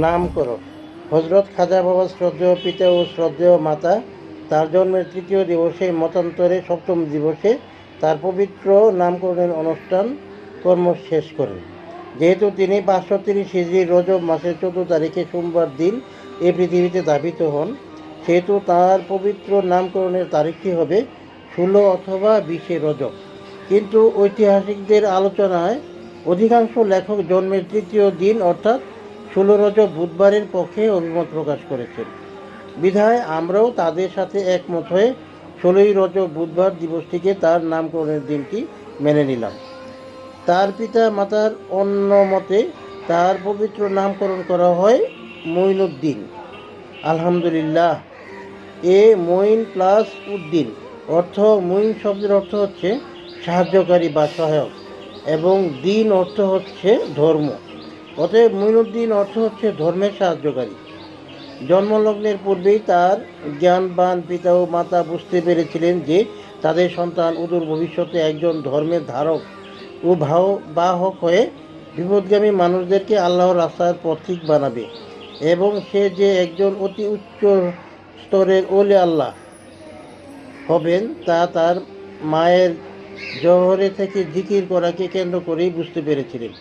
নামকরণ হজরত খাজা বাবা শ্রদ্ধেয় পিতা ও শ্রদ্ধেয় মাতা, তার জন্মের তৃতীয় দিবসে মতান্তরে সপ্তম দিবসে তার পবিত্র নামকরণের অনুষ্ঠান কর্ম শেষ করেন। যেহেতু তিনি পাঁচশো তিরিশ হিজড়ি রজব মাসের চোদ্দ তারিখে সোমবার দিন এ পৃথিবীতে ধাবিত হন, সেহেতু তার পবিত্র নামকরণের তারিখটি হবে ষোলো অথবা বিশে রজব। কিন্তু ঐতিহাসিকদের আলোচনায় অধিকাংশ লেখক জন্মের তৃতীয় দিন অর্থাৎ ষোলো রজব বুধবারের পক্ষে অভিমত প্রকাশ করেছেন। বিধায় আমরাও তাদের সাথে একমত হয়ে ষোলোই রজব বুধবার দিবসটিকে তার নামকরণের দিনটি মেনে নিলাম। তার পিতা মাতার অন্য মতে তার পবিত্র নামকরণ করা হয় মঈনুদ্দিন। আলহামদুলিল্লাহ, এ মঈন প্লাস উদ্দিন অর্থ, মঈন শব্দের অর্থ হচ্ছে সাহায্যকারী বা সহায়ক এবং দিন অর্থ হচ্ছে ধর্ম। অতএব মঈনুদ্দিন অর্থ হচ্ছে ধর্মের সাহায্যকারী। জন্মলগ্নের পূর্বেই তার জ্ঞানবান পিতা ও মাতা বুঝতে পেরেছিলেন যে তাদের সন্তান অদূর ভবিষ্যতে একজন ধর্মের ধারক ও ভাও, বাহক হয়ে বিপদগামী মানুষদেরকে আল্লাহর রাস্তার পথিক বানাবে এবং সে যে একজন অতি উচ্চ স্তরের ওলে আল্লাহ হবেন তা তার মায়ের জহরে থেকে জিকির করাকে কেন্দ্র করেই বুঝতে পেরেছিলেন।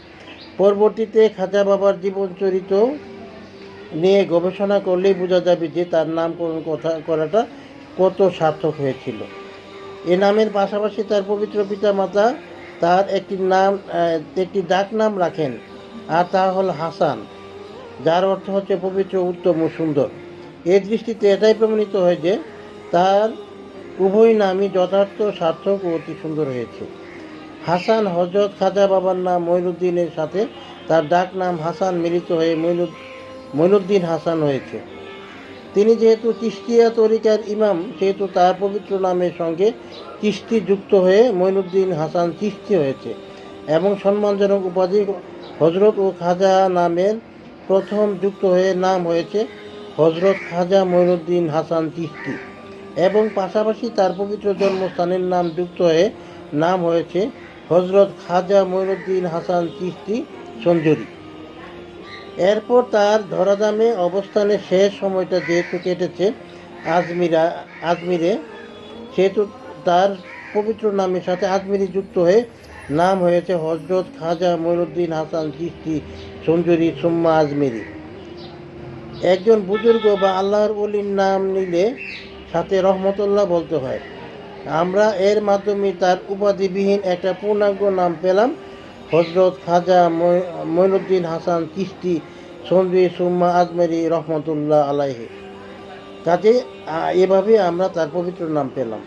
পরবর্তীতে খাজা বাবার জীবন চরিত নিয়ে গবেষণা করলেই বোঝা যাবে যে তার নামকরণ কথা, করাটা কত সার্থক হয়েছিল। এ নামের পাশাপাশি তার পবিত্র পিতা মাতা তার একটি নাম একটি ডাক নাম রাখেন আর তা হল হাসান, যার অর্থ হচ্ছে পবিত্র, উত্তম ও সুন্দর। এ দৃষ্টিতে এটাই প্রমাণিত হয় যে তার উভয় নামই যথার্থ, সার্থক ও অতি সুন্দর হয়েছে। হাসান হজরত খাজা বাবার নাম মঈনুদ্দিনের সাথে তার ডাক নাম হাসান মিলিত হয়ে মঈনুদ মঈনুদ্দিন হাসান হয়েছে। তিনি যেহেতু চিস্তিয়া তরিকার ইমাম, সেহেতু তার পবিত্র নামের সঙ্গে চিস্তি যুক্ত হয়ে মঈনুদ্দিন হাসান চিস্তি হয়েছে এবং সম্মানজনক উপাধি হজরত ও খাজা নামের প্রথম যুক্ত হয়ে নাম হয়েছে হজরত খাজা মঈনুদ্দিন হাসান চিস্তি এবং পাশাপাশি তার পবিত্র জন্মস্থানের নাম যুক্ত হয়ে নাম হয়েছে হজরত খাজা মঈনুদ্দিন হাসান চিস্তি সঞ্জুরি এরপর তার ধরাধামে অবস্থানের শেষ সময়টা যেহেতু কেটেছে, আজমিরা, আজমিরে, সেহেতু তার পবিত্র নামের সাথে আজমিরি যুক্ত হয়ে নাম হয়েছে হজরত খাজা মঈনুদ্দিন হাসান চিস্তি সঞ্জুরি সুম্মা আজমিরি। একজন বুজুর্গ বা আল্লাহর অলির নাম নিলে সাথে রহমতুল্লাহ বলতে হয়। আমরা এর মাধ্যমে তার উপাধিবিহীন একটা পূর্ণাঙ্গ নাম পেলাম। হজরত খাজা মৈনুদ্দিন হাসান কিস্তি সঞ্জয় সুম্মা আজমেরি রহমতুল্লাহ আলাইহি। কাজে এভাবে আমরা তার পবিত্র নাম পেলাম।